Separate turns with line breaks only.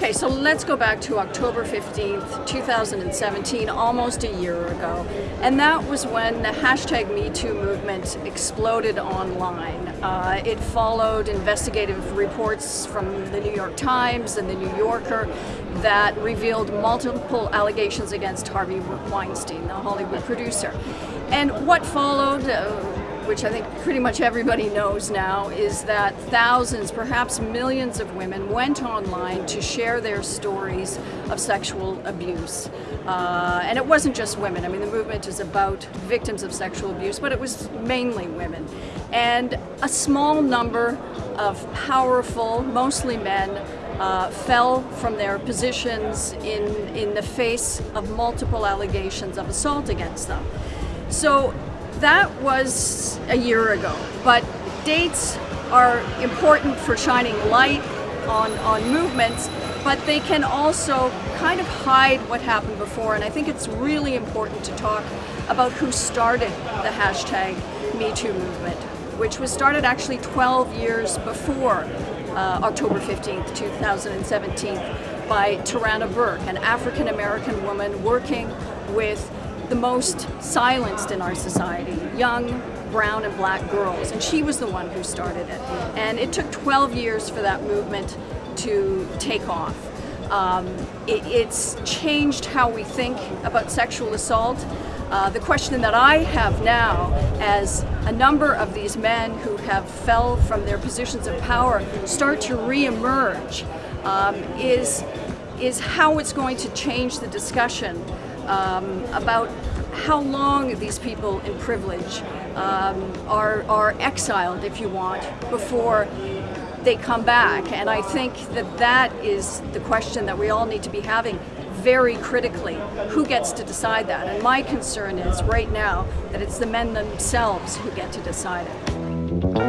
Okay, so let's go back to October 15th, 2017, almost a year ago. And that was when the hashtag MeToo movement exploded online. Uh, it followed investigative reports from the New York Times and the New Yorker that revealed multiple allegations against Harvey Weinstein, the Hollywood producer. And what followed, uh, which I think pretty much everybody knows now, is that thousands, perhaps millions of women went online to share their stories of sexual abuse. Uh, and it wasn't just women. I mean, the movement is about victims of sexual abuse, but it was mainly women. And a small number of powerful, mostly men, uh, fell from their positions in, in the face of multiple allegations of assault against them. So that was a year ago, but dates are important for shining light on, on movements, but they can also kind of hide what happened before. And I think it's really important to talk about who started the hashtag MeToo movement, which was started actually 12 years before uh, October 15th, 2017 by Tarana Burke, an African-American woman working with the most silenced in our society, young brown and black girls, and she was the one who started it. And it took 12 years for that movement to take off. Um, it, it's changed how we think about sexual assault. Uh, the question that I have now, as a number of these men who have fell from their positions of power start to re-emerge, um, is, is how it's going to change the discussion um, about how long these people in privilege um, are, are exiled, if you want, before they come back. And I think that that is the question that we all need to be having very critically. Who gets to decide that? And my concern is right now that it's the men themselves who get to decide it.